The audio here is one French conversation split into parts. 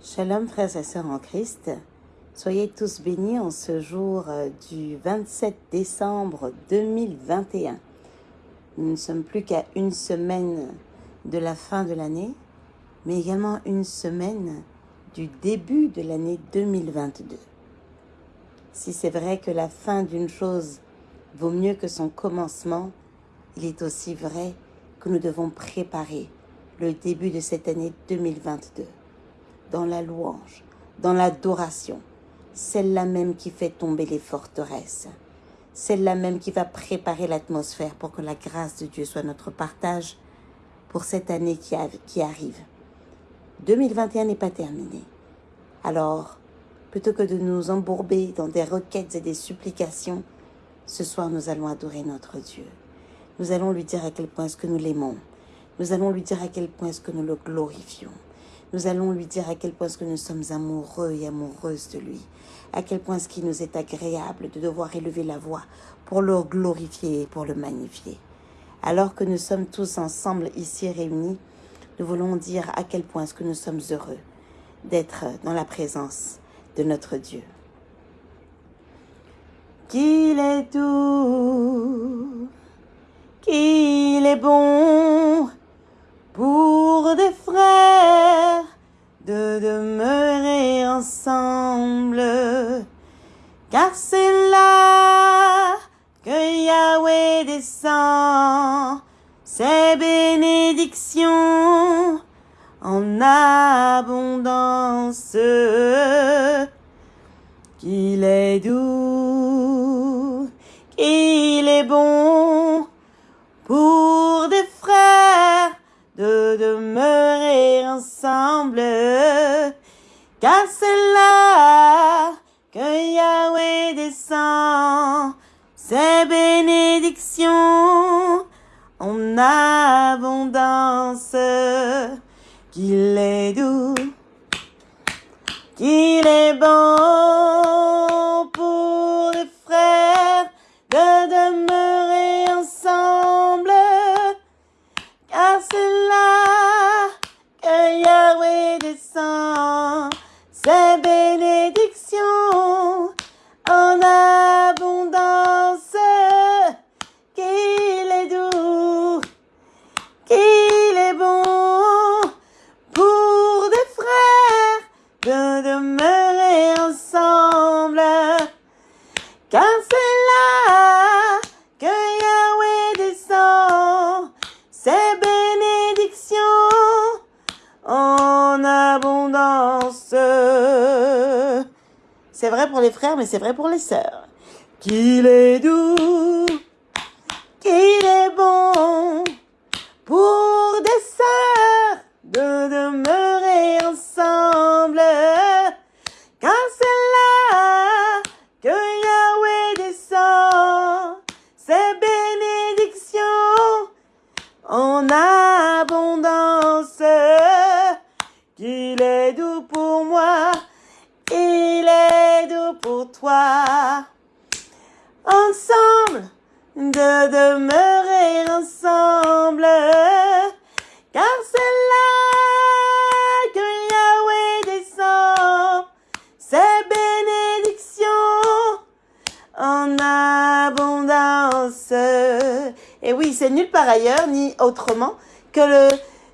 Shalom frères et sœurs en Christ, soyez tous bénis en ce jour euh, du 27 décembre 2021. Nous ne sommes plus qu'à une semaine de la fin de l'année, mais également une semaine du début de l'année 2022. Si c'est vrai que la fin d'une chose vaut mieux que son commencement, il est aussi vrai que nous devons préparer le début de cette année 2022 dans la louange, dans l'adoration, celle-là même qui fait tomber les forteresses, celle-là même qui va préparer l'atmosphère pour que la grâce de Dieu soit notre partage pour cette année qui, arrive. 2021 n'est pas terminé. Alors, plutôt que de nous embourber dans des requêtes et des supplications, ce soir nous allons adorer notre Dieu. Nous allons lui dire à quel point est-ce que nous l'aimons. Nous allons lui dire à quel point est-ce que nous le glorifions. Nous allons lui dire à quel point est-ce que nous sommes amoureux et amoureuses de lui. À quel point est-ce qu'il nous est agréable de devoir élever la voix pour le glorifier et pour le magnifier. Alors que nous sommes tous ensemble ici réunis, nous voulons dire à quel point est-ce que nous sommes heureux d'être dans la présence de notre Dieu. Qu'il est doux, qu'il est bon pour des frères de demeurer ensemble, car c'est là que Yahweh descend ses bénédictions en abondance, qu'il est doux, qu'il est bon car c'est là que Yahweh descend. Ses bénédictions en abondance, qu'il est doux, qu'il est bon C'est vrai pour les frères, mais c'est vrai pour les sœurs. Qu'il est doux, en abondance. Et oui, c'est nulle part ailleurs, ni autrement, que le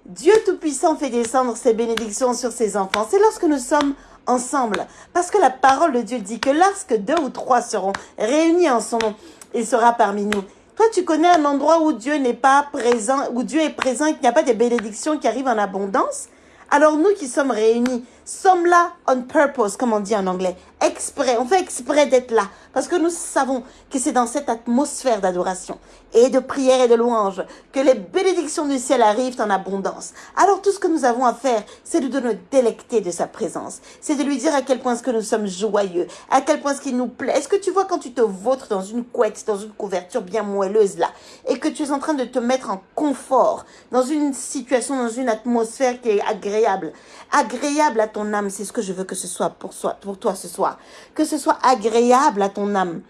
Dieu Tout-Puissant fait descendre ses bénédictions sur ses enfants. C'est lorsque nous sommes ensemble. Parce que la parole de Dieu dit que lorsque deux ou trois seront réunis en son nom, il sera parmi nous. Toi, tu connais un endroit où Dieu n'est pas présent, où Dieu est présent et qu'il n'y a pas de bénédictions qui arrivent en abondance? Alors nous qui sommes réunis, sommes là on purpose, comme on dit en anglais, exprès, on fait exprès d'être là, parce que nous savons que c'est dans cette atmosphère d'adoration et de prière et de louange que les bénédictions du ciel arrivent en abondance. Alors tout ce que nous avons à faire, c'est de nous délecter de sa présence, c'est de lui dire à quel point est-ce que nous sommes joyeux, à quel point est-ce qu'il nous plaît. Est-ce que tu vois quand tu te vautres dans une couette, dans une couverture bien moelleuse là, et que tu es en train de te mettre en confort, dans une situation, dans une atmosphère qui est agréable, agréable à ton âme, c'est ce que je veux que ce soit pour, soi, pour toi ce soir, que ce soit agréable à ton âme.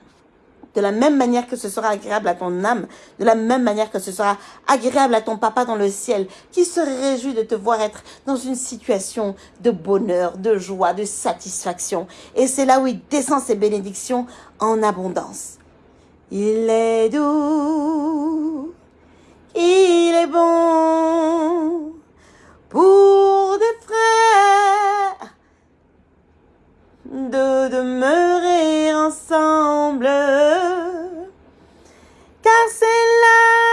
De la même manière que ce sera agréable à ton âme, de la même manière que ce sera agréable à ton papa dans le ciel, qui se réjouit de te voir être dans une situation de bonheur, de joie, de satisfaction. Et c'est là où il descend ses bénédictions en abondance. Il est doux, il est bon pour des frères de demeurer ensemble, car c'est là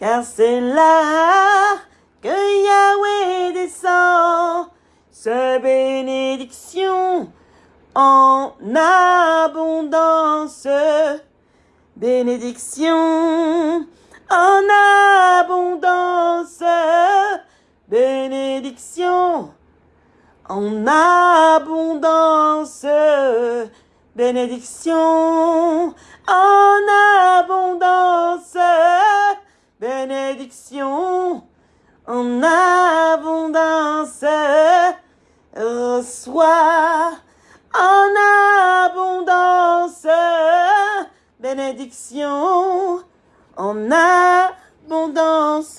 car c'est là que Yahweh descend. Sa bénédiction en abondance, bénédiction en abondance, bénédiction en abondance, bénédiction en abondance, bénédiction. En abondance, reçois. En abondance, bénédiction. En abondance,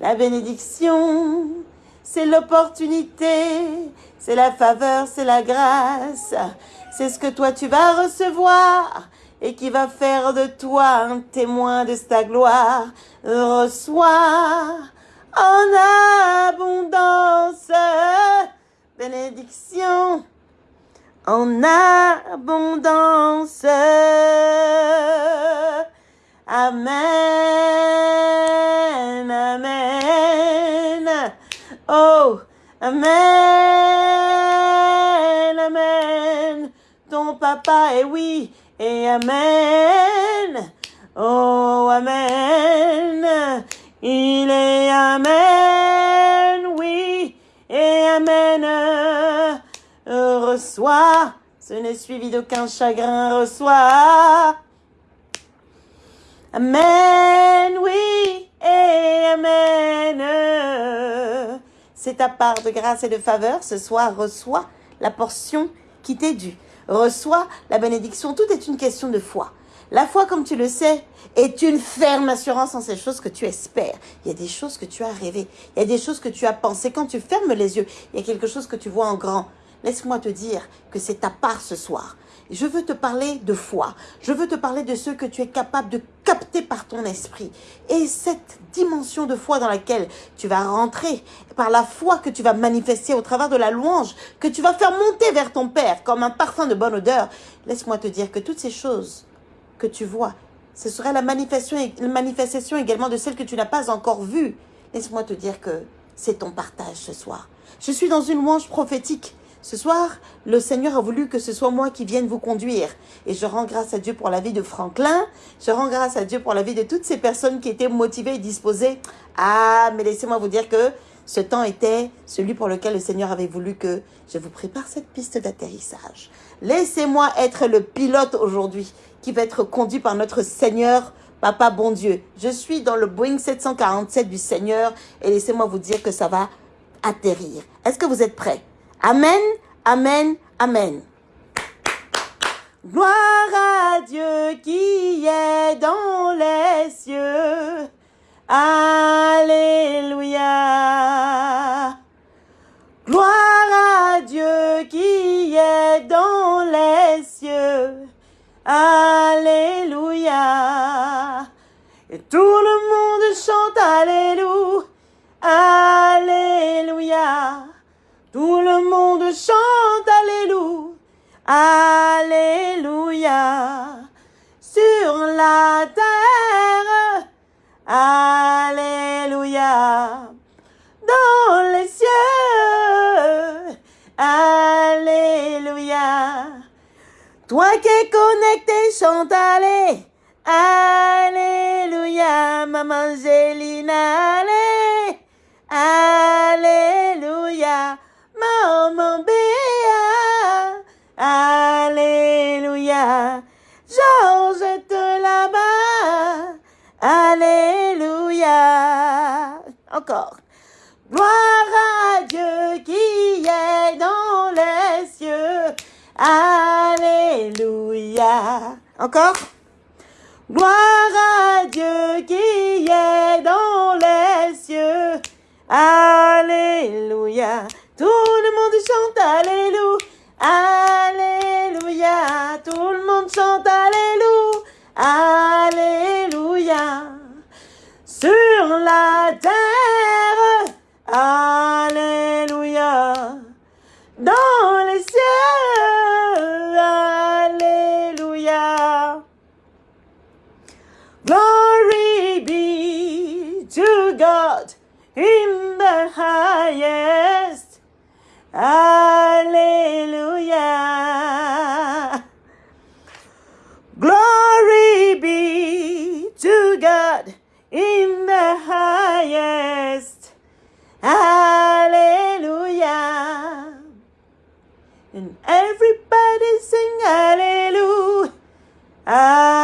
la bénédiction c'est l'opportunité, c'est la faveur, c'est la grâce. C'est ce que toi tu vas recevoir et qui va faire de toi un témoin de ta gloire. Reçois en abondance bénédiction en abondance. Amen, amen. Oh, amen, amen. Ton papa est oui et amen. Oh, amen. Il est amen, oui et amen. Reçois, ce n'est suivi d'aucun chagrin, reçois. Amen, oui et amen. C'est ta part de grâce et de faveur. Ce soir, reçois la portion qui t'est due. Reçois la bénédiction. Tout est une question de foi. La foi, comme tu le sais, est une ferme assurance en ces choses que tu espères. Il y a des choses que tu as rêvées. Il y a des choses que tu as pensées. Quand tu fermes les yeux, il y a quelque chose que tu vois en grand. Laisse-moi te dire que c'est ta part ce soir. Je veux te parler de foi. Je veux te parler de ce que tu es capable de capter par ton esprit. Et cette dimension de foi dans laquelle tu vas rentrer, par la foi que tu vas manifester au travers de la louange, que tu vas faire monter vers ton Père comme un parfum de bonne odeur, laisse-moi te dire que toutes ces choses que tu vois, ce serait la manifestation, la manifestation également de celles que tu n'as pas encore vues. Laisse-moi te dire que c'est ton partage ce soir. Je suis dans une louange prophétique. Ce soir, le Seigneur a voulu que ce soit moi qui vienne vous conduire. Et je rends grâce à Dieu pour la vie de Franklin. Je rends grâce à Dieu pour la vie de toutes ces personnes qui étaient motivées et disposées. Ah, mais laissez-moi vous dire que ce temps était celui pour lequel le Seigneur avait voulu que je vous prépare cette piste d'atterrissage. Laissez-moi être le pilote aujourd'hui qui va être conduit par notre Seigneur, Papa bon Dieu. Je suis dans le Boeing 747 du Seigneur et laissez-moi vous dire que ça va atterrir. Est-ce que vous êtes prêts? Amen, Amen, Amen. Gloire à Dieu qui est dans les cieux. Alléluia. Gloire à Dieu qui est dans les cieux. Alléluia. Et tout le monde chante Alléluia. Alléluia. Tout le monde chante Alléluia. Alléluia. Sur la terre. Alléluia. Dans les cieux. Alléluia. Toi qui es connecté, chante Alléluia. Alléluia, maman Angelina, allez. Alléluia, Encore? Gloire à Dieu qui est dans les cieux. Alléluia. Tout le monde chante Alléluia. Alléluia. Tout le monde chante. Alléluia. Ah.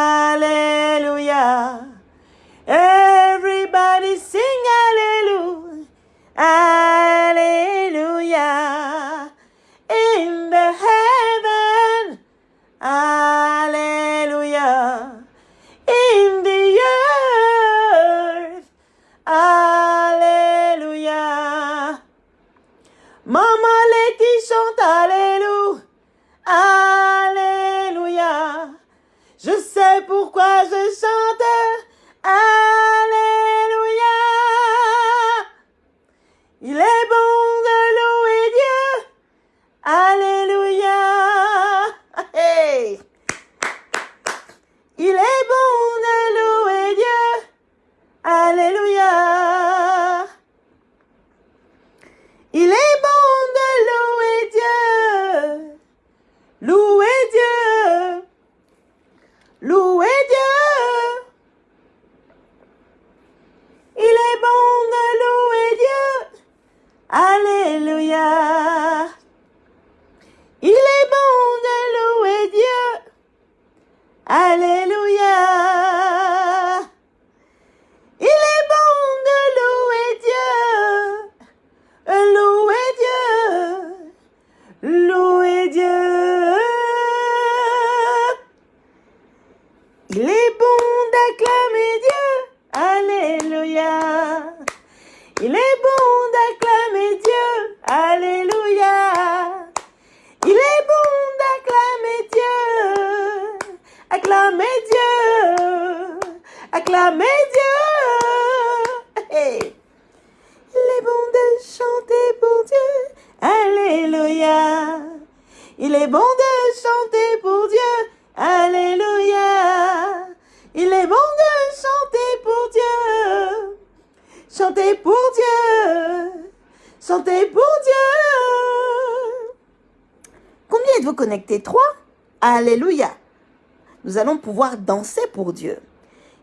Dieu.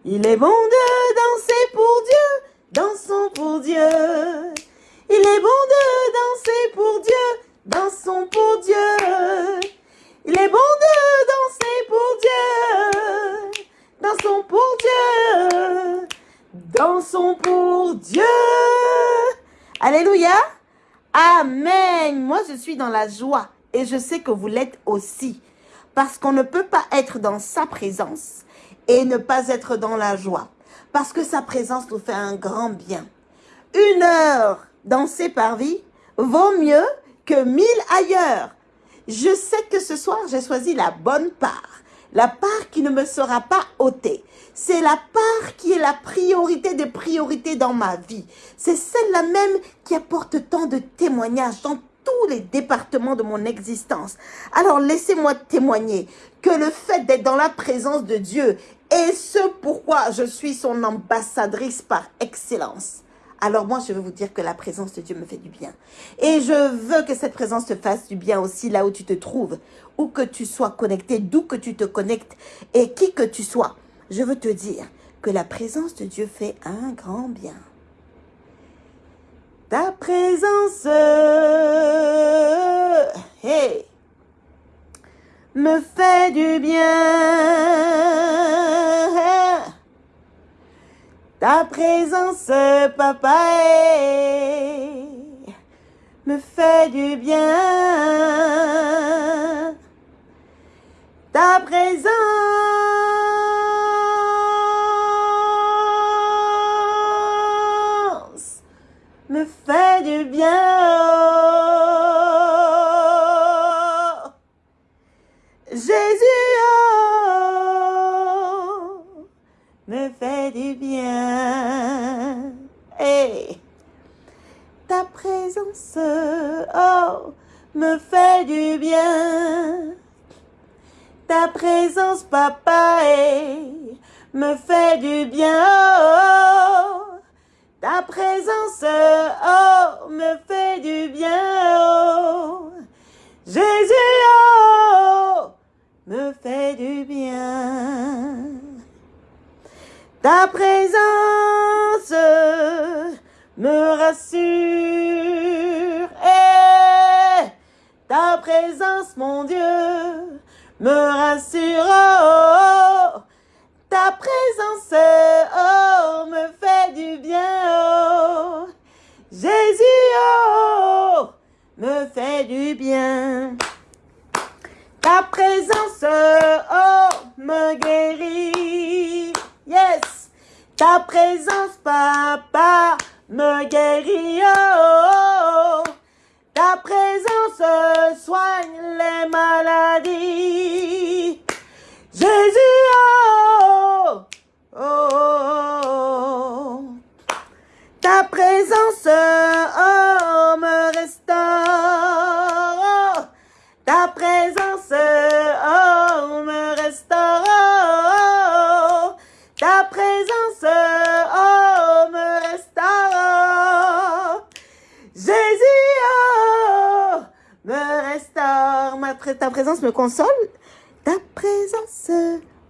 Il est bon de danser pour Dieu. Dansons pour Dieu. Il est bon de danser pour Dieu. Dansons pour Dieu. Il est bon de danser pour Dieu. Dansons pour Dieu. Dansons pour Dieu. Alléluia. Amen. Moi, je suis dans la joie et je sais que vous l'êtes aussi. Parce qu'on ne peut pas être dans sa présence et ne pas être dans la joie. Parce que sa présence nous fait un grand bien. Une heure dansée par vie vaut mieux que mille ailleurs. Je sais que ce soir, j'ai choisi la bonne part. La part qui ne me sera pas ôtée. C'est la part qui est la priorité des priorités dans ma vie. C'est celle-là même qui apporte tant de témoignages dans tous les départements de mon existence. Alors laissez-moi témoigner que le fait d'être dans la présence de Dieu est ce pourquoi je suis son ambassadrice par excellence. Alors moi, je veux vous dire que la présence de Dieu me fait du bien. Et je veux que cette présence te fasse du bien aussi là où tu te trouves, où que tu sois connecté, d'où que tu te connectes et qui que tu sois. je veux te dire que la présence de Dieu fait un grand bien. Ta présence, me fait du bien. Ta présence, papa, me fait du bien. Ta présence fait du bien. Jésus oh, me fait du bien. Hey. Ta présence oh, me fait du bien. Ta présence, papa, hey, me fait du bien. Ta présence, oh, me fait du bien. Oh, Jésus, oh, me fait du bien. Ta présence me rassure. Eh, ta présence, mon Dieu, me rassure. Oh, ta présence, oh, me fait du bien. Oh, Jésus, oh, me fait du bien. Ta présence, oh, me guérit. Yes. Ta présence, papa, me guérit. Oh, ta présence soigne les maladies. Jésus, oh, oh. Ta présence, oh, me restaure. Ta présence, oh, me restaure. Ta présence, oh, me restaure. Jésus, oh, me restaure. Ta présence me console. Ta présence,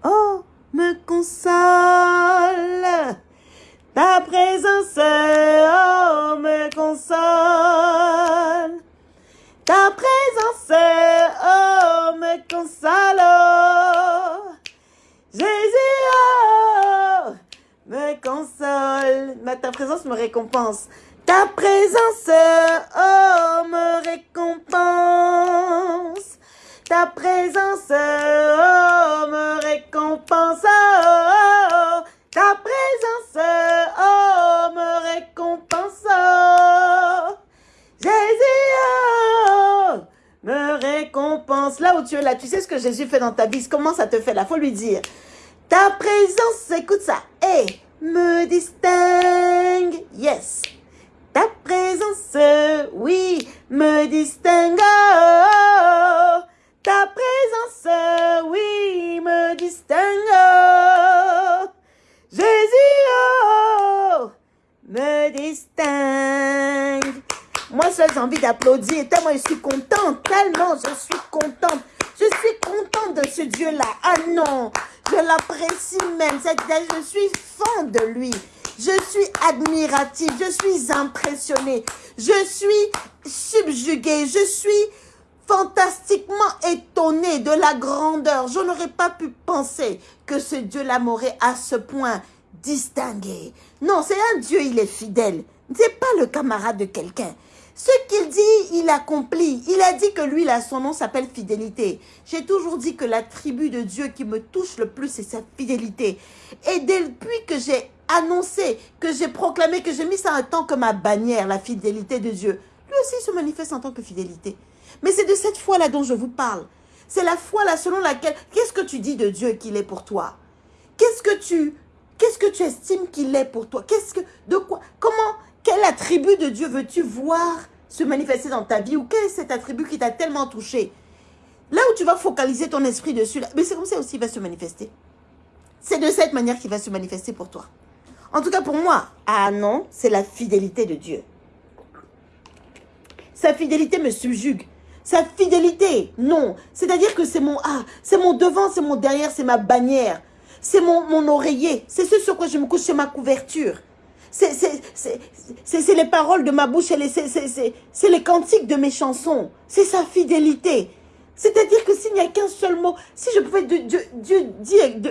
oh, me console. Ta présence, oh, me console. Ta présence, oh, me console. Jésus, oh, me console. Mais ta présence me récompense. Ta présence, tu sais ce que Jésus fait dans ta vie? Comment ça te fait? Là faut lui dire. Ta présence, écoute ça. Et me distingue. Yes. Ta présence, oui, me distingue. Oh, ta présence, oui, me distingue. Jésus, oh, me distingue. Moi, seule, j'ai envie d'applaudir. Tellement je suis contente. Tellement je suis contente. Je suis contente de ce Dieu-là. Ah non, je l'apprécie même. Je suis fan de lui. Je suis Je suis impressionnée. Je suis subjuguée. Je suis fantastiquement étonnée de la grandeur. Je n'aurais pas pu penser que ce Dieu-là m'aurait à ce point distingué. Non, c'est un Dieu, il est fidèle. C'est pas le camarade de quelqu'un. Ce qu'il dit, il accomplit. Il a dit que lui, là, son nom s'appelle fidélité. J'ai toujours dit que l'attribut de Dieu qui me touche le plus, c'est sa fidélité. Et depuis que j'ai annoncé, que j'ai proclamé, que j'ai mis ça en tant que ma bannière, la fidélité de Dieu, lui aussi se manifeste en tant que fidélité. Mais c'est de cette foi-là dont je vous parle. C'est la foi là selon laquelle, qu'est-ce que tu dis de Dieu qu'il est pour toi? Qu'est-ce que tu, qu'est-ce que tu estimes qu'il est pour toi? Qu'est-ce que, de quoi, comment, quel attribut de Dieu veux-tu voir se manifester dans ta vie ou quel est cet attribut qui t'a tellement touché? Là où tu vas focaliser ton esprit dessus, mais c'est comme ça aussi qu'il va se manifester. C'est de cette manière qu'il va se manifester pour toi. En tout cas pour moi, ah non, c'est la fidélité de Dieu. Sa fidélité me subjugue. Sa fidélité, non. C'est-à-dire que c'est mon ah, c'est mon devant, c'est mon derrière, c'est ma bannière. c'est mon, oreiller, c'est ce sur quoi je me couche, c'est ma couverture. C'est les paroles de ma bouche, c'est les cantiques de mes chansons, c'est sa fidélité. C'est-à-dire que s'il n'y a qu'un seul mot, si je pouvais Dieu, dire, de,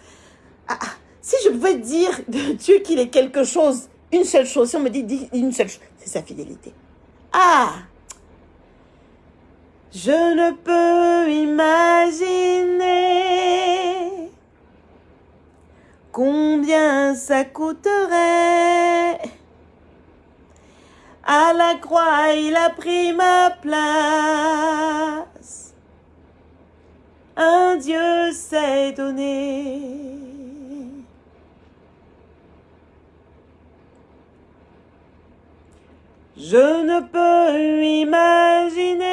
ah, ah, si je pouvais dire de Dieu qu'il est quelque chose, une seule chose, si on me dit une seule chose, c'est sa fidélité. Ah Je ne peux imaginer combien ça coûterait. À la croix, il a pris ma place. Un Dieu s'est donné. Je ne peux imaginer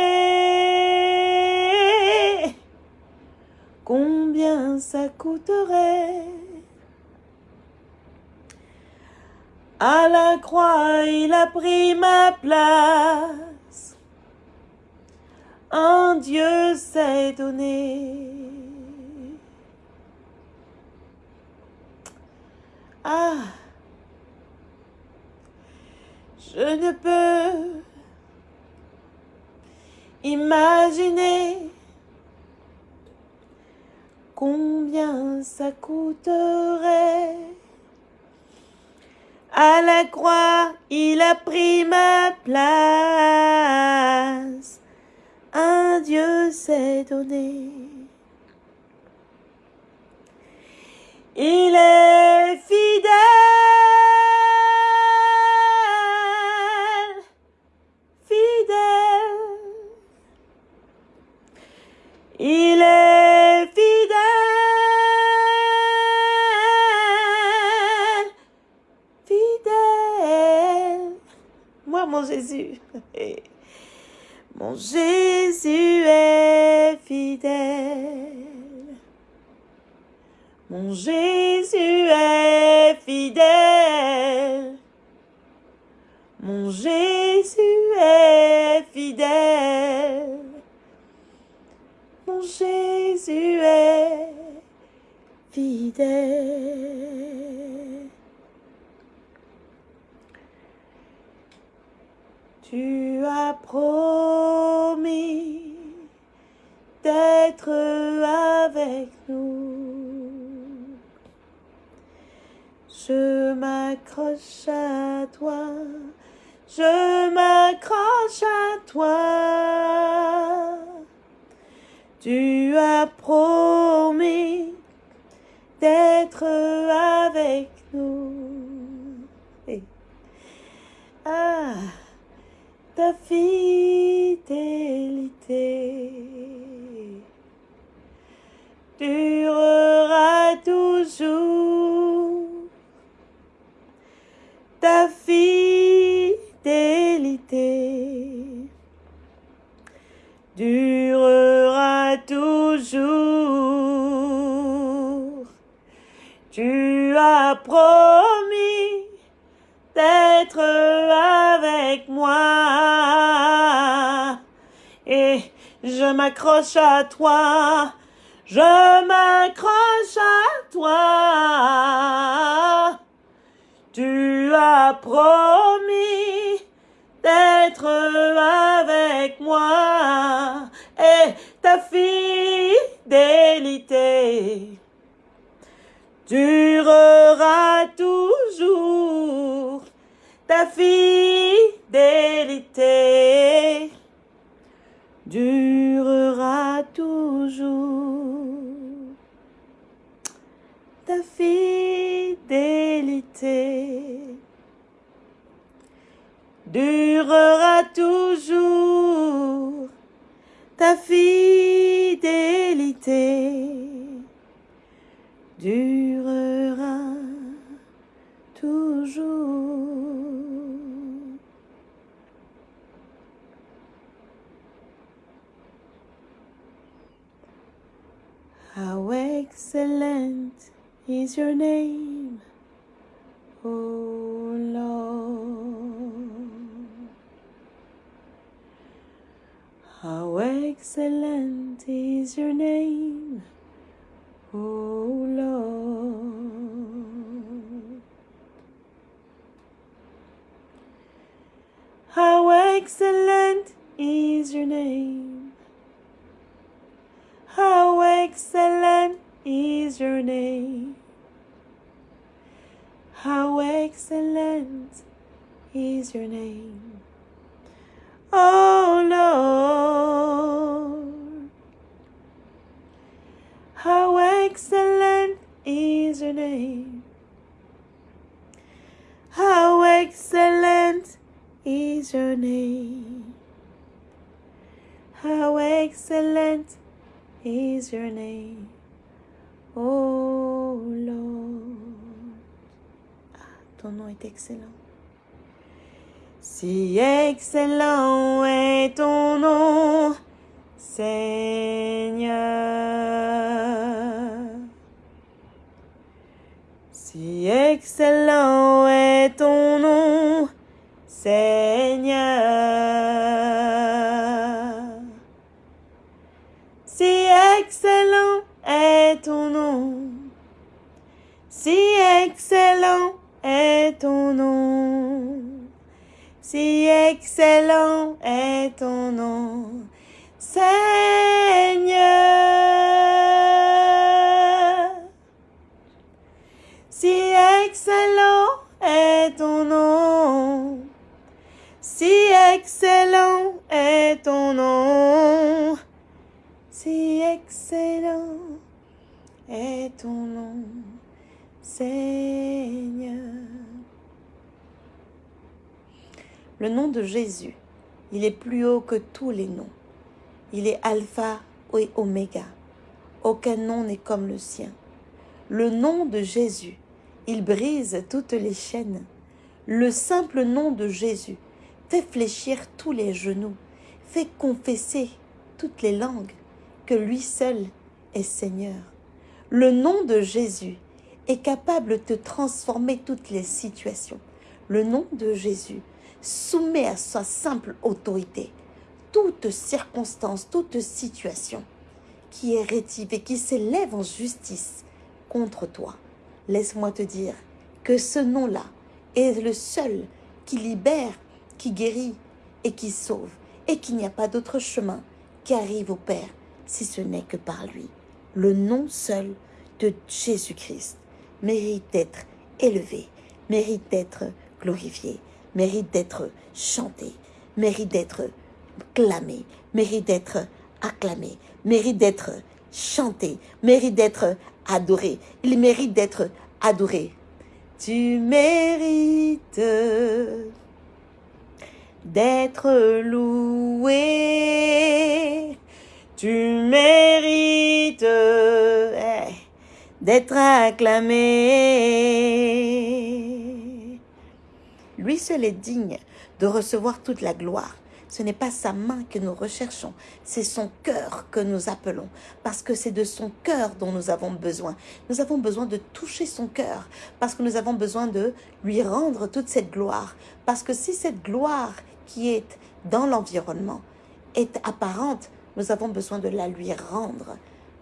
combien ça coûterait. À la croix, il a pris ma place. Un Dieu s'est donné. Ah je ne peux imaginer combien ça coûterait. À la croix, il a pris ma place. Un Dieu s'est donné. Il est fidèle. Mon Jésus est fidèle. Mon Jésus est fidèle. Mon Jésus est fidèle. Jésus est fidèle. Tu as promis d'être avec nous. Je m'accroche à toi, je m'accroche à toi. Tu as promis d'être avec nous. Ah, ta fidélité durera toujours. Ta fidélité durera toujours. Tu as m'accroche à toi. Je m'accroche à toi. Tu as promis d'être avec moi et ta fidélité durera toujours. Ta fidélité durera toujours. Ta fidélité durera toujours ta fidélité durera toujours. How excellent is your name, O Lord. How excellent is your name, Oh Lord. How excellent is your name. How excellent is your name. How excellent is your name. Oh Lord. Your. Oh Lord. Ah, ton nom est excellent. Si excellent est ton nom, Seigneur. Si excellent est ton nom, Seigneur. Excellent est ton nom, Seigneur. Si excellent est ton nom, si excellent est ton nom, si excellent est ton nom, Seigneur. Le nom de Jésus, il est plus haut que tous les noms. Il est alpha et oméga. Aucun nom n'est comme le sien. Le nom de Jésus, il brise toutes les chaînes. Le simple nom de Jésus fait fléchir tous les genoux, fait confesser toutes les langues que lui seul est Seigneur. Le nom de Jésus est capable de transformer toutes les situations. Le nom de Jésus soumet à sa simple autorité toute circonstance, toute situation qui est rétive et qui s'élève en justice contre toi. Laisse-moi te dire que ce nom-là est le seul qui libère, qui guérit et qui sauve, et qu'il n'y a pas d'autre chemin qui arrive au Père si ce n'est que par lui. Le nom seul de Jésus-Christ mérite d'être élevé, mérite d'être glorifié, mérite d'être chanté, mérite d'être clamé, mérite d'être acclamé, mérite d'être chanté, mérite d'être adoré. Il mérite d'être adoré. Tu mérites d'être loué. Tu mérites eh, d'être acclamé. Lui seul est digne de recevoir toute la gloire. Ce n'est pas sa main que nous recherchons, c'est son cœur que nous appelons, parce que c'est de son cœur dont nous avons besoin. Nous avons besoin de toucher son cœur, parce que nous avons besoin de lui rendre toute cette gloire. Parce que si cette gloire qui est dans l'environnement est apparente, nous avons besoin de la lui rendre.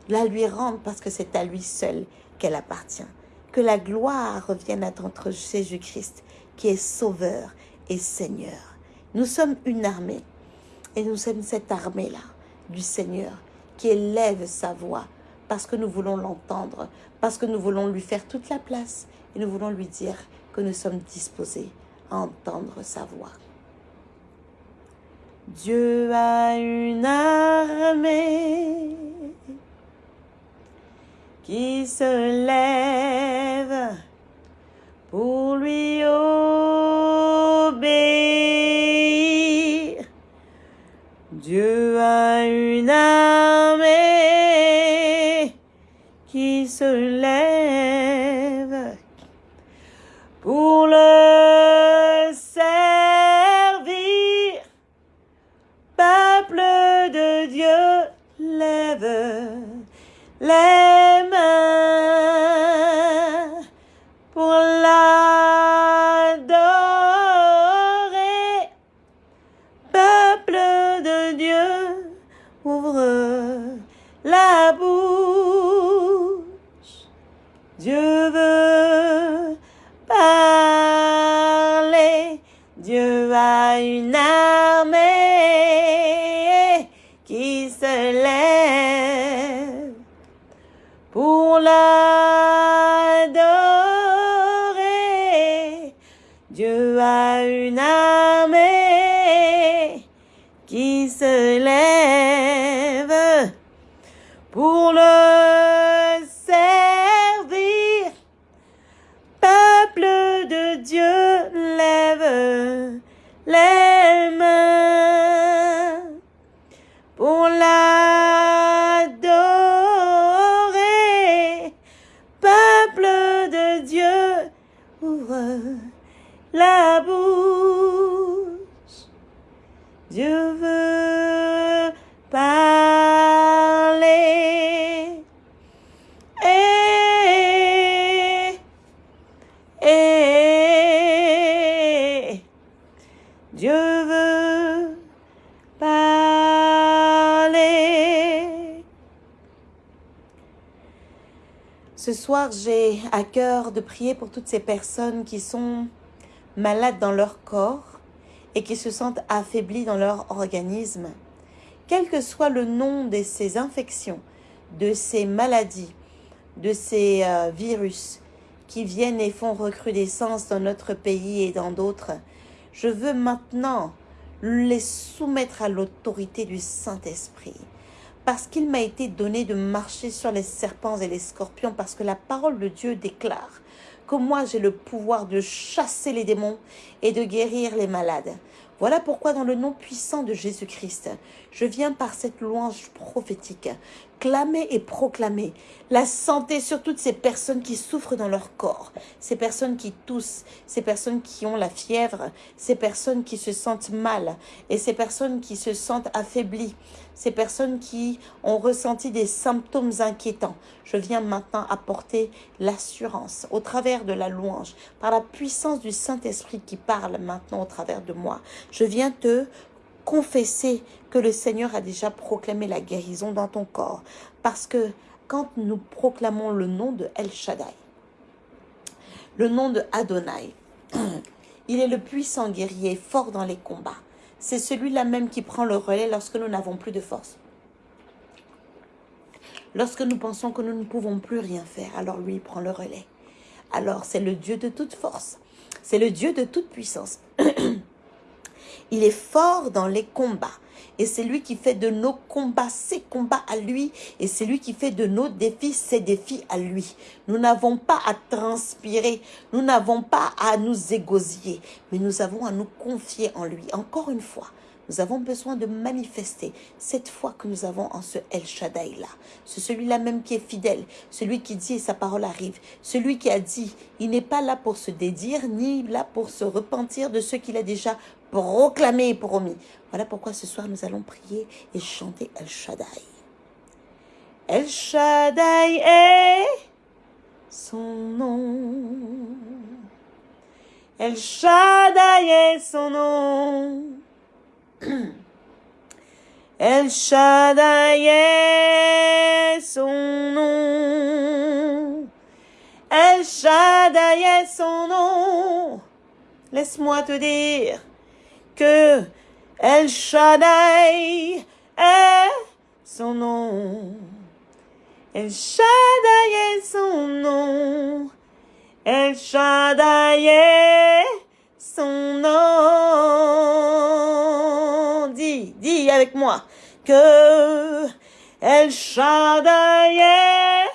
La lui rendre parce que c'est à lui seul qu'elle appartient. Que la gloire revienne à notre Jésus-Christ, qui est Sauveur et Seigneur. Nous sommes une armée. Et nous sommes cette armée-là du Seigneur qui élève sa voix parce que nous voulons l'entendre, parce que nous voulons lui faire toute la place et nous voulons lui dire que nous sommes disposés à entendre sa voix. Dieu a une armée qui se lève pour lui Ce soir, j'ai à cœur de prier pour toutes ces personnes qui sont malades dans leur corps et qui se sentent affaiblies dans leur organisme. Quel que soit le nom de ces infections, de ces maladies, de ces euh, virus qui viennent et font recrudescence dans notre pays et dans d'autres, je veux maintenant les soumettre à l'autorité du Saint-Esprit. Parce qu'il m'a été donné de marcher sur les serpents et les scorpions, parce que la parole de Dieu déclare que moi j'ai le pouvoir de chasser les démons et de guérir les malades. Voilà pourquoi dans le nom puissant de Jésus-Christ, je viens par cette louange prophétique clamer et proclamer la santé sur toutes ces personnes qui souffrent dans leur corps, ces personnes qui toussent, ces personnes qui ont la fièvre, ces personnes qui se sentent mal et ces personnes qui se sentent affaiblies, ces personnes qui ont ressenti des symptômes inquiétants. Je viens maintenant apporter l'assurance au travers de la louange, par la puissance du Saint-Esprit qui parle maintenant au travers de moi. Je viens te confesser que le Seigneur a déjà proclamé la guérison dans ton corps. Parce que quand nous proclamons le nom de El Shaddai, le nom de Adonai, il est le puissant guerrier, fort dans les combats. C'est celui-là même qui prend le relais lorsque nous n'avons plus de force. Lorsque nous pensons que nous ne pouvons plus rien faire, alors lui prend le relais. Alors c'est le Dieu de toute force. C'est le Dieu de toute puissance. Il est fort dans les combats. Et c'est lui qui fait de nos combats ses combats à lui. Et c'est lui qui fait de nos défis ses défis à lui. Nous n'avons pas à transpirer. Nous n'avons pas à nous égosiller. Mais nous avons à nous confier en lui. Encore une fois, nous avons besoin de manifester cette foi que nous avons en ce El Shaddai-là. C'est celui-là même qui est fidèle, celui qui dit et sa parole arrive, celui qui a dit, il n'est pas là pour se dédire, ni là pour se repentir de ce qu'il a déjà proclamé et promis. Voilà pourquoi ce soir nous allons prier et chanter El Shaddai. El Shaddai est son nom. El Shaddai est son nom. El Shaddai est son nom. El Shaddai est son nom. Laisse-moi te dire que El Shaddai est son nom. El Shaddai est son nom. El Shaddai est son nom. Dis, dis avec moi que El Shaddai est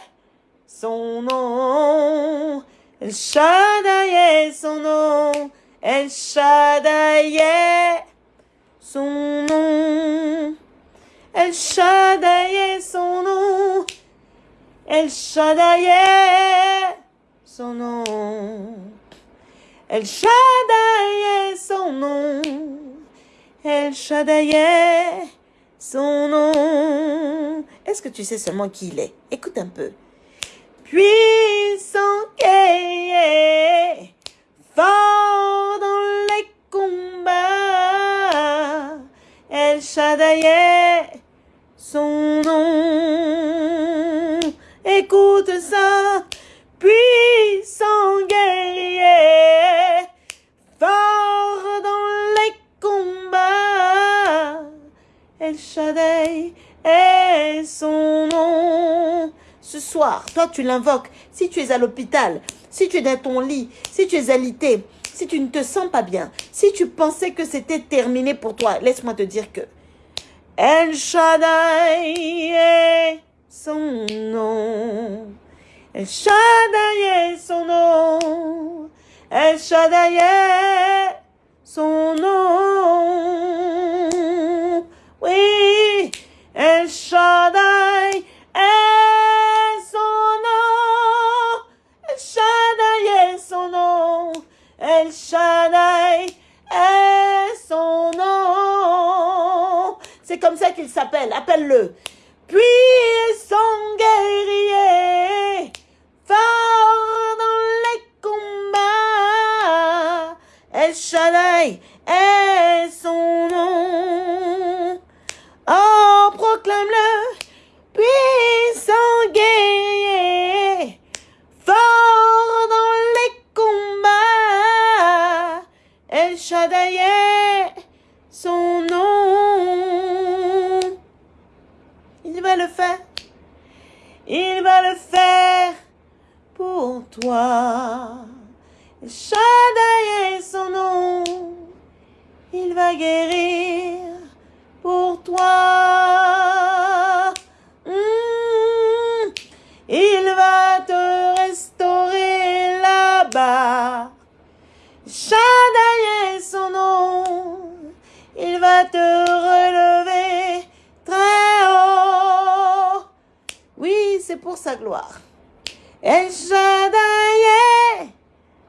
son nom. El Shaddai est son nom. El Shaddai est son nom. El Shaddai est son nom. El Shaddai est son nom. El Shaddai est son nom. El Shaddai est son nom. Est-ce que tu sais seulement qui il est? Écoute un peu. Puissant guerrier, fort dans les combats. El Shaddai est son nom. Écoute El Shaddai est son nom. Ce soir, toi, tu l'invoques. Si tu es à l'hôpital, si tu es dans ton lit, si tu es alité, si tu ne te sens pas bien, si tu pensais que c'était terminé pour toi, laisse-moi te dire que El Shaddai est son nom. El Shaddai est son nom. El Shaddai est son nom. Oui, El Shaddai est son nom. El Shaddai est son nom. El Shaddai est son nom. C'est comme ça qu'il s'appelle. Appelle-le. Puissant guerrier, fort dans les combats. El Shaddai est son nom. Proclame-le, puissant guerrier, fort dans les combats. El Shaddai est son nom. Il va le faire. Il va le faire pour toi. El Shaddai est son nom. Il va guérir pour toi. Sa gloire. El Shaddai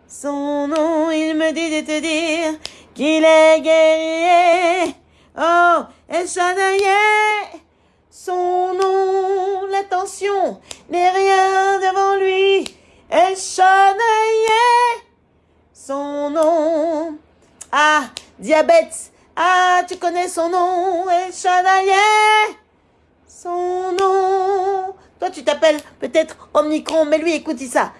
son nom. Il me dit de te dire qu'il est guerrier. Oh, El Shaddai son nom. L'attention n'est rien devant lui. El Shaddai son nom. Ah, diabète. Ah, tu connais son nom. El Shaddai son nom. Toi, tu t'appelles peut-être Omnicron, mais lui, écoute ça.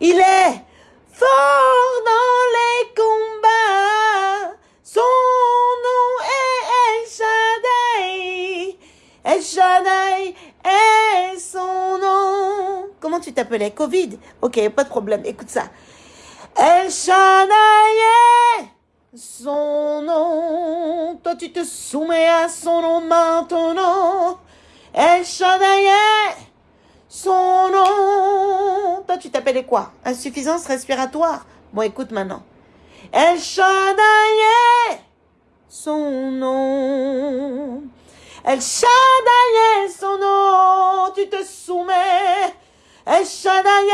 Il est fort dans les combats. Son nom est El Shaddai. El Shaddai est son nom. Comment tu t'appelais? Covid? Ok, pas de problème. Écoute ça. El Shaddai est son nom. Toi, tu te soumets à son nom maintenant. El Shaddai est son nom. Toi, tu t'appelais quoi? Insuffisance respiratoire. Bon, écoute maintenant. El Shaddai son nom. El Shaddai son nom. Tu te soumets. El Shaddai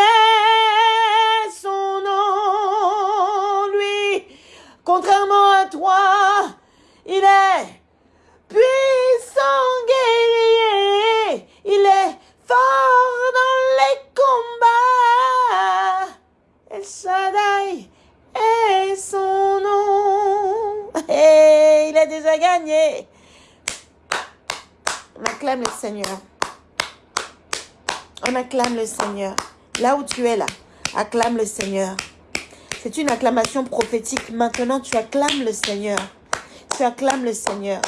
son nom. Lui, contrairement à toi, il est puissant guerrier. Il est dans les combats. El Shaddai est son nom. Et il a déjà gagné. On acclame le Seigneur. On acclame le Seigneur. Là où tu es là, acclame le Seigneur. C'est une acclamation prophétique. Maintenant, tu acclames le Seigneur. Tu acclames le Seigneur.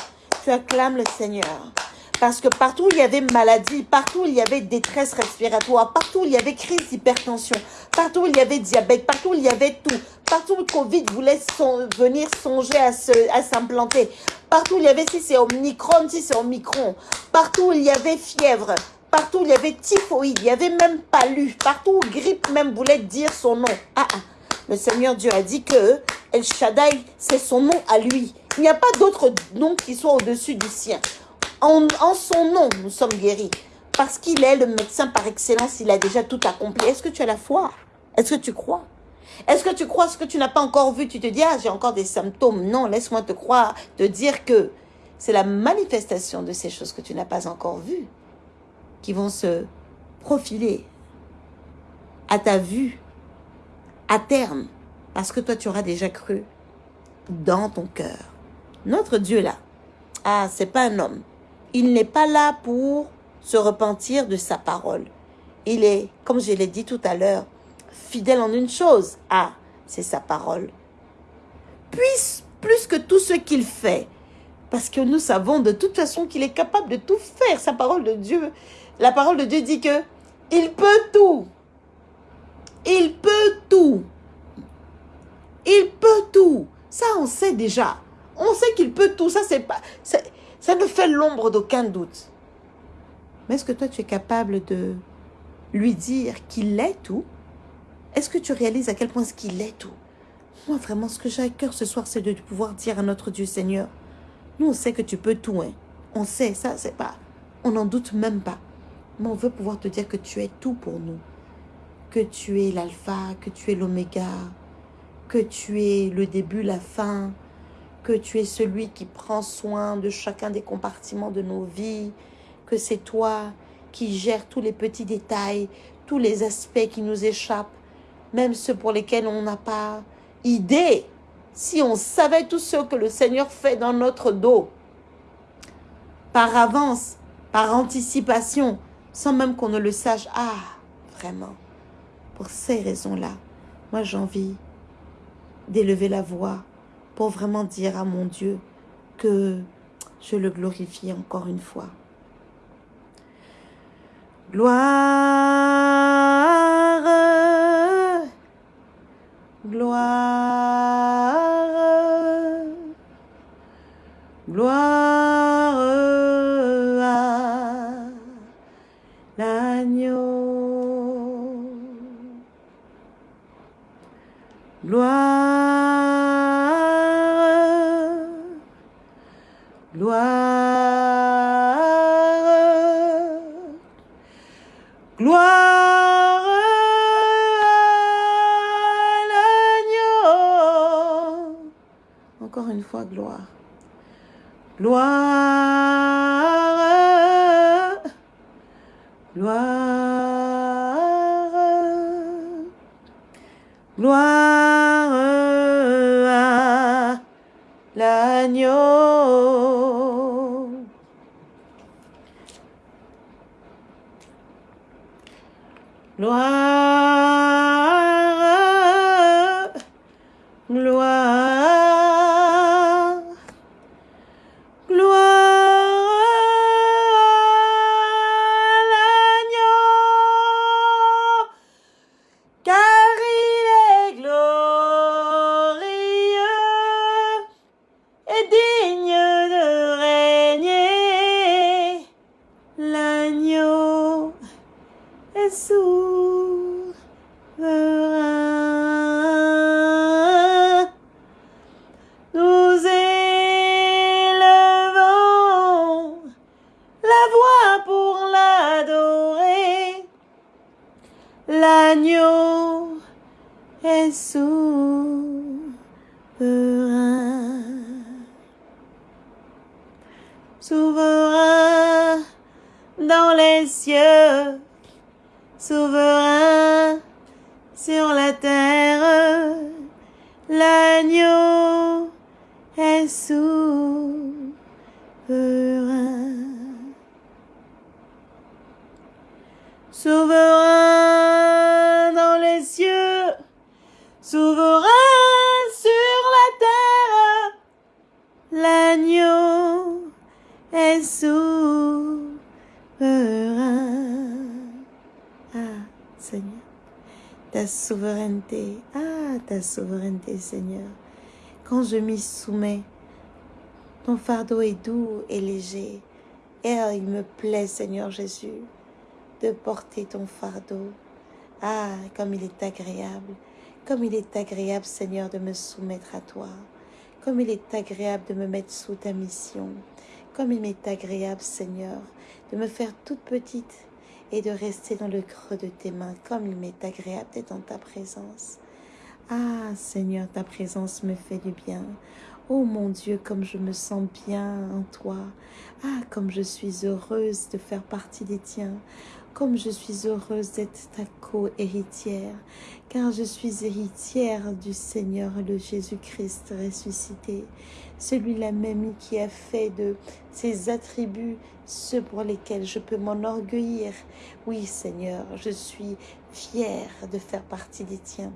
Tu acclames le Seigneur. Parce que partout où il y avait maladie, partout où il y avait détresse respiratoire, partout où il y avait crise d'hypertension, partout où il y avait diabète, partout où il y avait tout, partout où le Covid voulait venir songer à se- à s'implanter, partout où il y avait, si c'est Omicron, si c'est Omicron, partout où il y avait fièvre, partout où il y avait typhoïde, il y avait même palu, partout où grippe même voulait dire son nom. Ah, ah. Le Seigneur Dieu a dit que El Shaddai, c'est son nom à lui. Il n'y a pas d'autre nom qui soit au-dessus du sien. En, son nom, nous sommes guéris. Parce qu'il est le médecin par excellence, il a déjà tout accompli. Est-ce que tu as la foi? Est-ce que tu crois? Est-ce que tu crois ce que tu n'as pas encore vu? Tu te dis, ah, j'ai encore des symptômes. Non, laisse-moi te croire, te dire que c'est la manifestation de ces choses que tu n'as pas encore vues qui vont se profiler à ta vue à terme, parce que toi tu auras déjà cru dans ton cœur. Notre Dieu là, ah, c'est pas un homme. Il n'est pas là pour se repentir de sa parole. Il est, comme je l'ai dit tout à l'heure, fidèle en une chose. Ah, c'est sa parole. Puis, plus que tout ce qu'il fait, parce que nous savons de toute façon qu'il est capable de tout faire. Sa parole de Dieu, la parole de Dieu dit que Il peut tout. Il peut tout. Il peut tout. Ça, on sait déjà. On sait qu'il peut tout. Ça, c'est pas, ça ne fait l'ombre d'aucun doute. Mais est-ce que toi, tu es capable de lui dire qu'il est tout? Est-ce que tu réalises à quel point ce qu'il est tout? Moi, vraiment, ce que j'ai à cœur ce soir, c'est de pouvoir dire à notre Dieu Seigneur, nous, on sait que tu peux tout. Hein. On sait, ça, c'est pas... On n'en doute même pas. Mais on veut pouvoir te dire que tu es tout pour nous. Que tu es l'alpha, que tu es l'oméga, que tu es le début, la fin, que tu es celui qui prend soin de chacun des compartiments de nos vies, que c'est toi qui gères tous les petits détails, tous les aspects qui nous échappent, même ceux pour lesquels on n'a pas idée. Si on savait tout ce que le Seigneur fait dans notre dos, par avance, par anticipation, sans même qu'on ne le sache. Ah, vraiment, pour ces raisons-là, moi j'ai envie d'élever la voix pour vraiment dire à mon Dieu que je le glorifie encore une fois. Gloire, gloire, gloire à l'agneau. Gloire, fois, gloire. Gloire. Gloire. Gloire à l'agneau. Souveraineté, ah, ta souveraineté, Seigneur. Quand je m'y soumets, ton fardeau est doux et léger. Et il me plaît, Seigneur Jésus, de porter ton fardeau. Ah, comme il est agréable, comme il est agréable, Seigneur, de me soumettre à toi. Comme il est agréable de me mettre sous ta mission. Comme il m'est agréable, Seigneur, de me faire toute petite et de rester dans le creux de tes mains. Comme il m'est agréable d'être dans ta présence. Ah, Seigneur, ta présence me fait du bien. Oh mon Dieu, comme je me sens bien en toi. Ah, comme je suis heureuse de faire partie des tiens. Comme je suis heureuse d'être ta co-héritière. Car je suis héritière du Seigneur, le Jésus-Christ ressuscité. Celui-là même qui a fait de ses attributs ceux pour lesquels je peux m'enorgueillir. Oui, Seigneur, je suis fière de faire partie des tiens.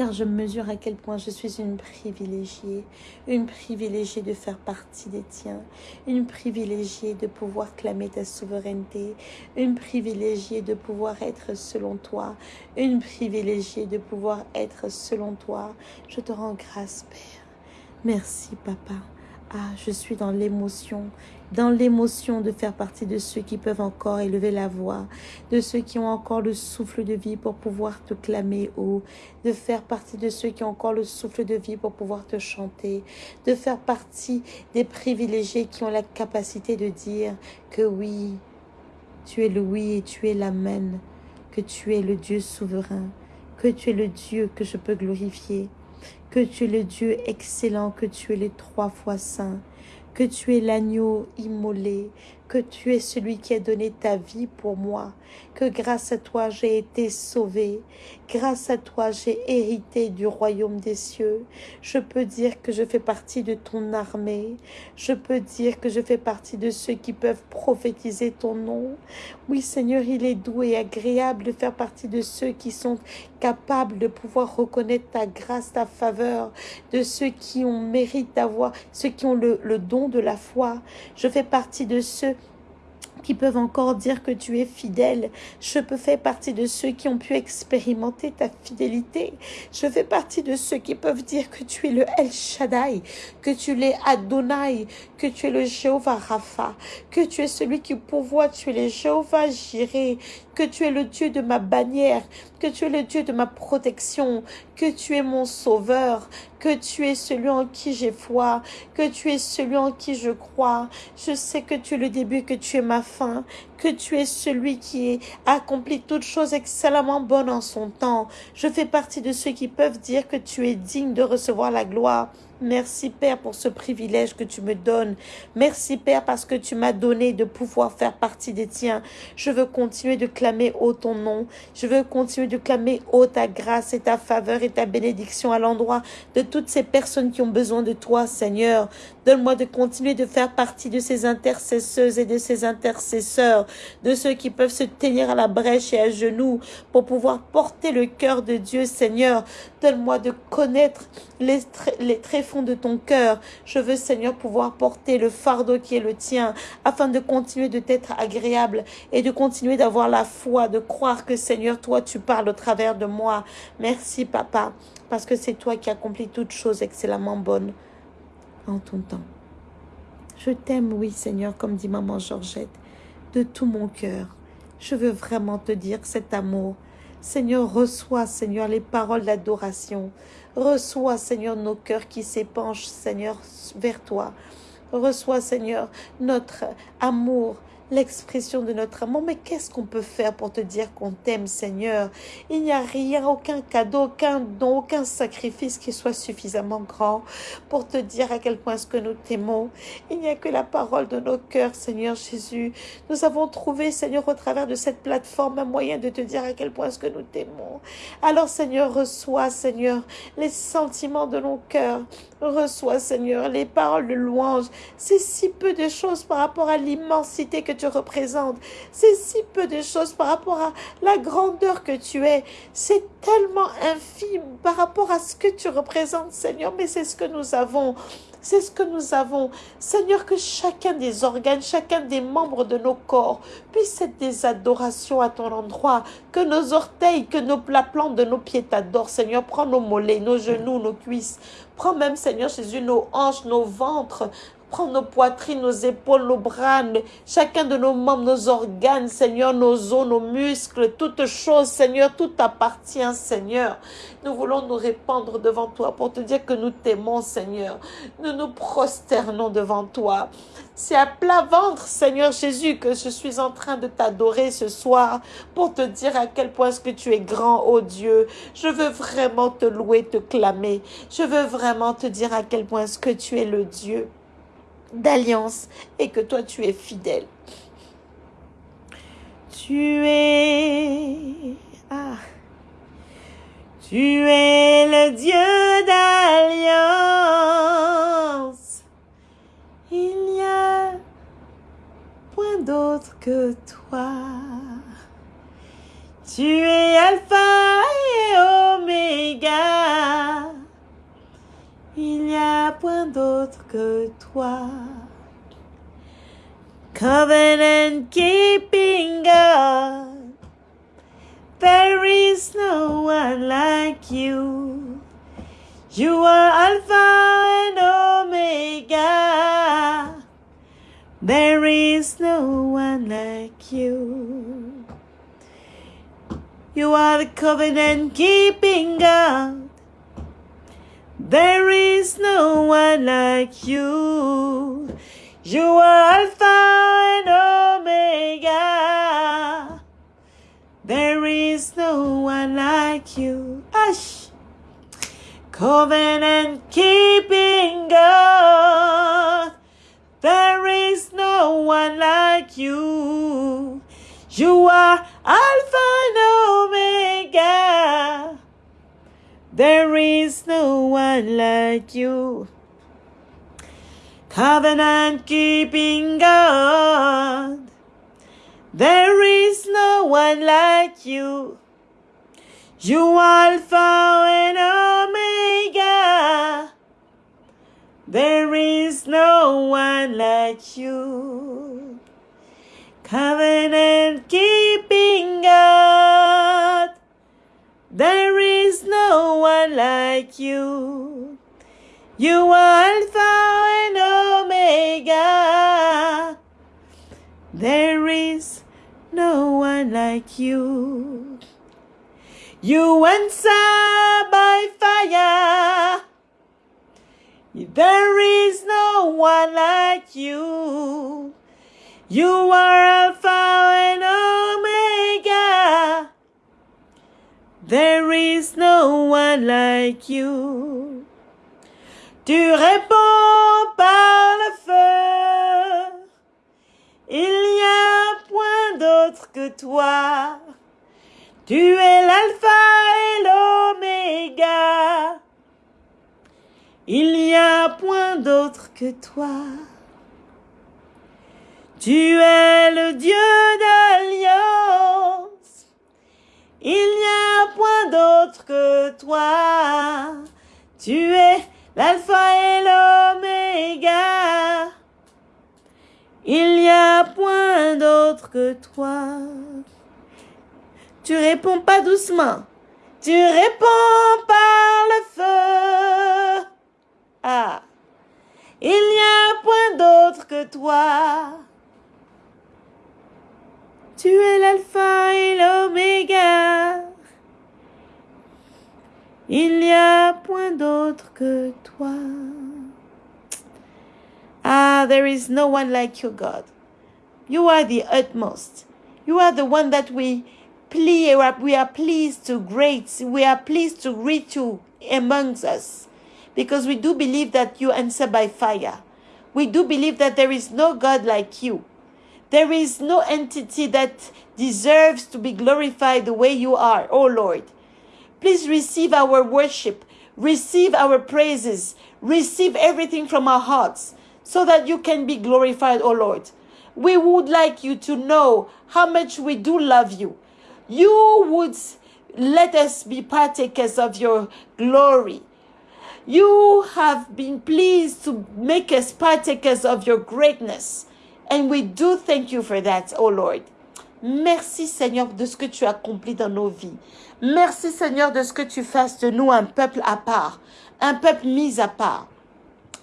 Car je mesure à quel point je suis une privilégiée, une privilégiée de faire partie des tiens, une privilégiée de pouvoir clamer ta souveraineté, une privilégiée de pouvoir être selon toi, une privilégiée de pouvoir être selon toi. Je te rends grâce, Père. Merci, Papa. Ah, je suis dans l'émotion, dans l'émotion de faire partie de ceux qui peuvent encore élever la voix, de ceux qui ont encore le souffle de vie pour pouvoir te clamer haut, de faire partie de ceux qui ont encore le souffle de vie pour pouvoir te chanter, de faire partie des privilégiés qui ont la capacité de dire que oui, tu es le oui et tu es l'amen, que tu es le Dieu souverain, que tu es le Dieu que je peux glorifier que tu es le Dieu excellent, que tu es le trois fois saint, que tu es l'agneau immolé, que tu es celui qui a donné ta vie pour moi, que grâce à toi j'ai été sauvé, grâce à toi j'ai hérité du royaume des cieux. Je peux dire que je fais partie de ton armée, je peux dire que je fais partie de ceux qui peuvent prophétiser ton nom. Oui Seigneur, il est doux et agréable de faire partie de ceux qui sont capables de pouvoir reconnaître ta grâce, ta faveur, de ceux qui ont mérite d'avoir, ceux qui ont le, le don de la foi. Je fais partie de ceux qui peuvent encore dire que tu es fidèle. Je peux faire partie de ceux qui ont pu expérimenter ta fidélité. Je fais partie de ceux qui peuvent dire que tu es le El Shaddai, que tu es Adonai, que tu es le Jéhovah Rapha, que tu es celui qui pourvoit, tu es le Jéhovah Jireh, que tu es le Dieu de ma bannière, que tu es le Dieu de ma protection, que tu es mon sauveur, que tu es celui en qui j'ai foi, que tu es celui en qui je crois. Je sais que tu es le début, que tu es ma fin, que tu es celui qui accomplit toutes choses excellemment bonnes en son temps. Je fais partie de ceux qui peuvent dire que tu es digne de recevoir la gloire. Merci Père pour ce privilège que tu me donnes. Merci Père parce que tu m'as donné de pouvoir faire partie des tiens. Je veux continuer de clamer haut ton nom. Je veux continuer de clamer haut ta grâce et ta faveur et ta bénédiction à l'endroit de toutes ces personnes qui ont besoin de toi, Seigneur. Donne-moi de continuer de faire partie de ces intercesseuses et de ces intercesseurs, de ceux qui peuvent se tenir à la brèche et à genoux pour pouvoir porter le cœur de Dieu, Seigneur. Donne-moi de connaître les, les traits de ton cœur. Je veux, Seigneur, pouvoir porter le fardeau qui est le tien, afin de continuer de t'être agréable et de continuer d'avoir la foi, de croire que, Seigneur, toi, tu parles au travers de moi. Merci, Papa, parce que c'est toi qui accomplis toutes choses excellemment bonnes en ton temps. Je t'aime, oui, Seigneur, comme dit maman Georgette, de tout mon cœur. Je veux vraiment te dire cet amour. Seigneur, reçois, Seigneur, les paroles d'adoration. Reçois, Seigneur, nos cœurs qui s'épanchent, Seigneur, vers toi. Reçois, Seigneur, notre amour, l'expression de notre amour. Mais qu'est-ce qu'on peut faire pour te dire qu'on t'aime, Seigneur? Il n'y a rien, aucun cadeau, aucun don, aucun sacrifice qui soit suffisamment grand pour te dire à quel point est-ce que nous t'aimons. Il n'y a que la parole de nos cœurs, Seigneur Jésus. Nous avons trouvé, Seigneur, au travers de cette plateforme, un moyen de te dire à quel point est-ce que nous t'aimons. Alors, Seigneur, reçois, Seigneur, les sentiments de nos cœurs. Reçois, Seigneur, les paroles de louange. C'est si peu de choses par rapport à l'immensité que tu représentes. C'est si peu de choses par rapport à la grandeur que tu es. C'est tellement infime par rapport à ce que tu représentes, Seigneur, mais c'est ce que nous avons. C'est ce que nous avons. Seigneur, que chacun des organes, chacun des membres de nos corps puisse être des adorations à ton endroit. Que nos orteils, que nos, la de nos pieds t'adorent. Seigneur, prends nos mollets, nos genoux, nos cuisses. Prends même, Seigneur Jésus, nos hanches, nos ventres. Prends nos poitrines, nos épaules, nos bras, chacun de nos membres, nos organes, Seigneur, nos os, nos muscles, toutes choses, Seigneur, tout appartient, Seigneur. Nous voulons nous répandre devant toi pour te dire que nous t'aimons, Seigneur. Nous nous prosternons devant toi. C'est à plat ventre, Seigneur Jésus, que je suis en train de t'adorer ce soir pour te dire à quel point est-ce que tu es grand, ô Dieu. Je veux vraiment te louer, te clamer. Je veux vraiment te dire à quel point est-ce que tu es le Dieu d'alliance et que toi tu es fidèle. Tu es... Ah. Tu es le Dieu d'alliance. Il n'y a point d'autre que toi. Tu es Alpha et Oméga. D'autre que toi. Covenant keeping God, there is no one like you. You are Alpha and Omega. There is no one like you. You are the covenant keeping God. There is no one like you. You are Alpha and Omega. There is no one like you. Ash. Covenant keeping God. There is no one like you. You are Alpha and Omega. There is no one like you. Covenant keeping God. There is no one like you. You Alpha and Omega. There is no one like you. Covenant keeping God. There is no one like you. You are Alpha and Omega. There is no one like you. You answer by fire. There is no one like you. You are Alpha There is no one like you. Tu réponds par le feu. Il n'y a point d'autre que toi. Tu es l'alpha et l'oméga. Il n'y a point d'autre que toi. Tu es le Dieu d'alliance. Il que toi. Tu es l'alpha et l'oméga. Il n'y a point d'autre que toi. Tu réponds pas doucement. Tu réponds par le feu. Ah. Il n'y a point d'autre que toi. Tu es l'alpha et l'oméga. Il n'y a point d'autre que toi. Ah, there is no one like you, God. You are the utmost. You are the one that we ple- we are pleased to great. We are pleased to greet you amongst us. Because we do believe that you answer by fire. We do believe that there is no God like you. There is no entity that deserves to be glorified the way you are, oh Lord. Please receive our worship, receive our praises, receive everything from our hearts so that you can be glorified, oh Lord. We would like you to know how much we do love you. You would let us be partakers of your glory. You have been pleased to make us partakers of your greatness. And we do thank you for that, oh Lord. Merci Seigneur de ce que tu accomplis dans nos vies. Merci Seigneur de ce que tu fasses de nous un peuple à part, un peuple mis à part.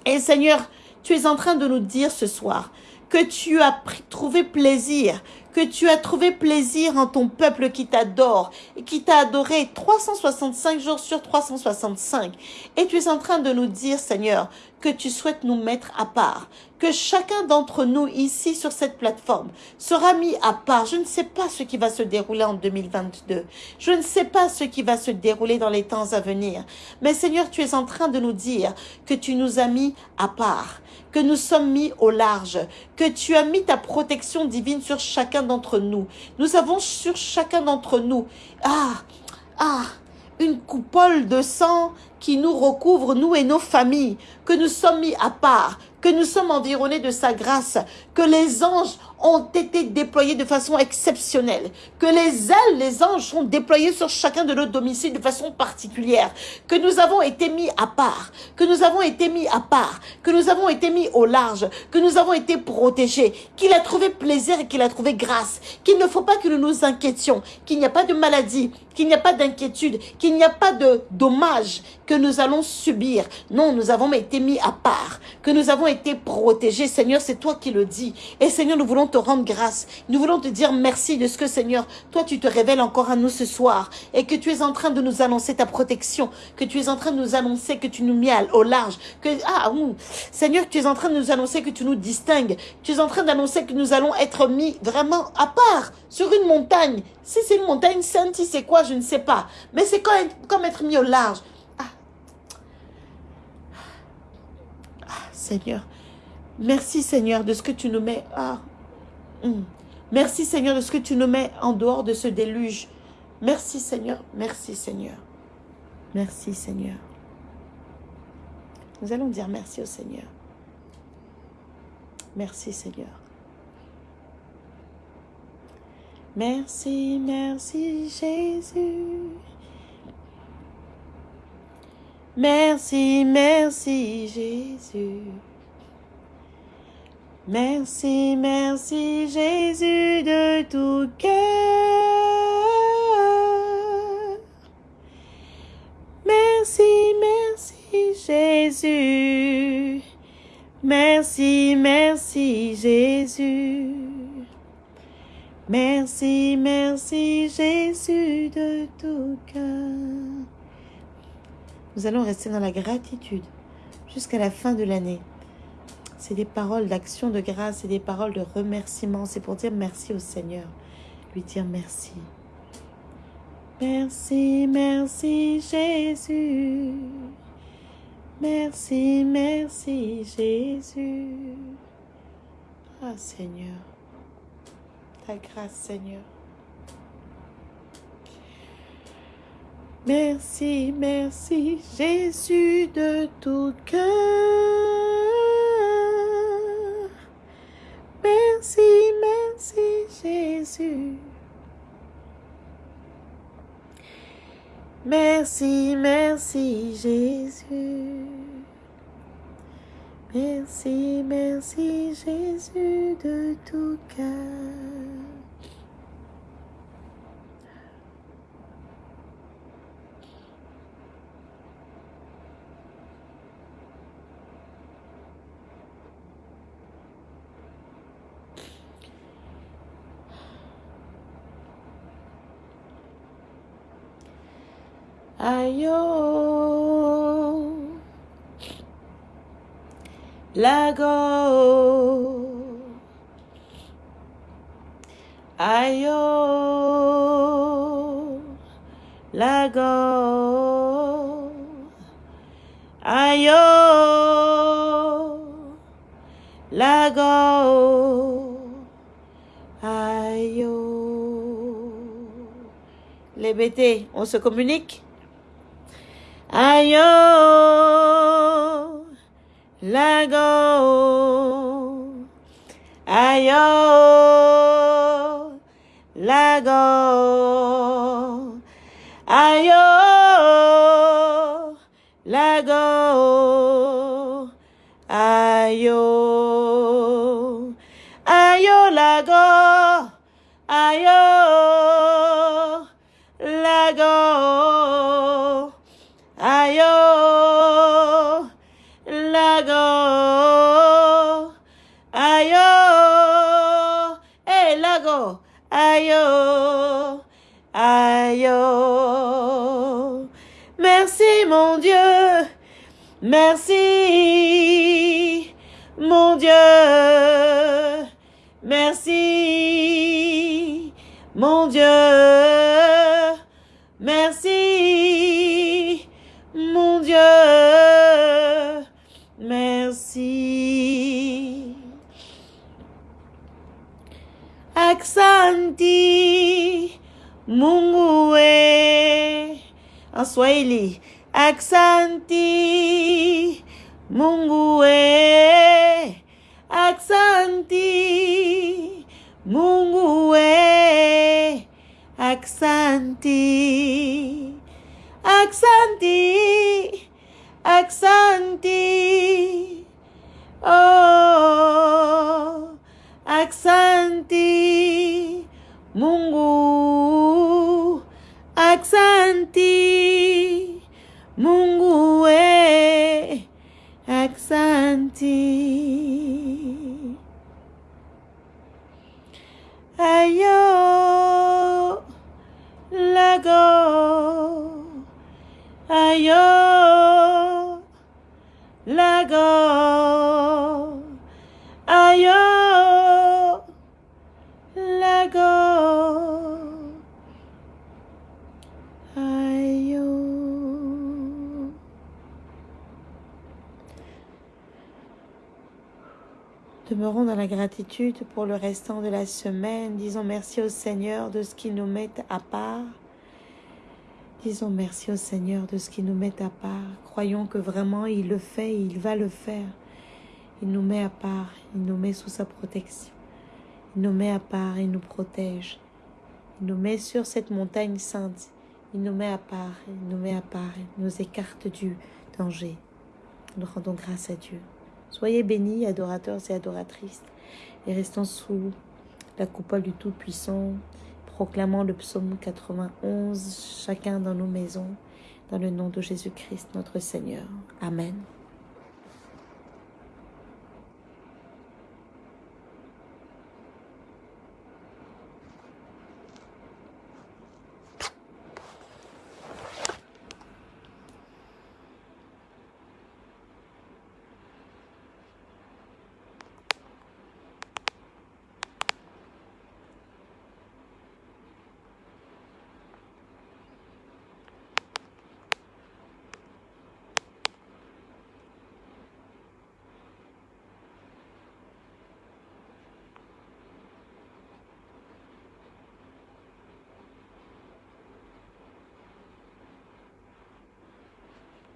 Et Seigneur, tu es en train de nous dire ce soir que tu as trouvé plaisir, que tu as trouvé plaisir en ton peuple qui t'adore et qui t'a adoré 365 jours sur 365. Et tu es en train de nous dire, Seigneur, que tu souhaites nous mettre à part, que chacun d'entre nous ici sur cette plateforme sera mis à part. Je ne sais pas ce qui va se dérouler en 2022. Je ne sais pas ce qui va se dérouler dans les temps à venir. Mais Seigneur, tu es en train de nous dire que tu nous as mis à part, que nous sommes mis au large, que tu as mis ta protection divine sur chacun d'entre nous. Nous avons sur chacun d'entre nous, ah, ah, une coupole de sang qui nous recouvre, nous et nos familles, que nous sommes mis à part, que nous sommes environnés de sa grâce, que les anges ont été déployés de façon exceptionnelle, que les ailes, les anges sont déployés sur chacun de nos domiciles de façon particulière, que nous avons été mis à part, que nous avons été mis à part, que nous avons été mis au large, que nous avons été protégés, qu'il a trouvé plaisir et qu'il a trouvé grâce, qu'il ne faut pas que nous nous inquiétions, qu'il n'y a pas de maladie, qu'il n'y a pas d'inquiétude, qu'il n'y a pas de dommage que nous allons subir. Non, nous avons été mis à part, que nous avons été protégés. Seigneur, c'est toi qui le dis. Et Seigneur, nous voulons te rendre grâce. Nous voulons te dire merci de ce que, Seigneur, toi, tu te révèles encore à nous ce soir et que tu es en train de nous annoncer ta protection, que tu es en train de nous annoncer que tu nous mets au large, que, ah, Seigneur, tu es en train de nous annoncer que tu nous distingues. Tu es en train d'annoncer que nous allons être mis vraiment à part sur une montagne. Si c'est une montagne sainte, si c'est quoi, je ne sais pas. Mais c'est comme, comme être mis au large. Ah. ah. Seigneur. Merci, Seigneur, de ce que tu nous mets. Hmm. Merci, Seigneur, de ce que tu nous mets en dehors de ce déluge. Merci, Seigneur. Merci, Seigneur. Merci, Seigneur. Nous allons dire merci au Seigneur. Merci, Seigneur. Merci, merci Jésus. Merci, merci Jésus. Merci, merci Jésus de tout cœur. Merci, merci Jésus. Merci, merci Jésus. Merci, merci Jésus de tout cœur. Nous allons rester dans la gratitude jusqu'à la fin de l'année. C'est des paroles d'action de grâce, c'est des paroles de remerciement. C'est pour dire merci au Seigneur, lui dire merci. Merci, merci Jésus. Merci, merci Jésus. Ah Seigneur ta grâce, Seigneur. Merci, merci, Jésus de tout cœur. Merci, merci, Jésus. Merci, merci, Jésus. Merci, merci, Jésus de tout cœur. Ayo, lago, ayo, lago, ayo, lago, ayo. Les BT, on se communique? Ayo, lago, ayo, lago, ayo, merci mon Dieu, merci mon Dieu, merci mon Dieu, merci. Aksanti Mungu we en Swahili. Aksanti Mungu we. Aksanti Mungu we, aksanti, aksanti, aksanti, oh, aksanti, Mungu, aksanti, Mungu we, aksanti. Demeurons dans la gratitude pour le restant de la semaine. Disons merci au Seigneur de ce qui nous met à part. Disons merci au Seigneur de ce qui nous met à part. Croyons que vraiment il le fait et il va le faire. Il nous met à part, il nous met sous sa protection. Il nous met à part, il nous protège. Il nous met sur cette montagne sainte. Il nous met à part, il nous met à part, il nous écarte du danger. Nous rendons grâce à Dieu. Soyez bénis, adorateurs et adoratrices, et restons sous la coupole du Tout-Puissant, proclamant le psaume 91, chacun dans nos maisons, dans le nom de Jésus-Christ notre Seigneur. Amen.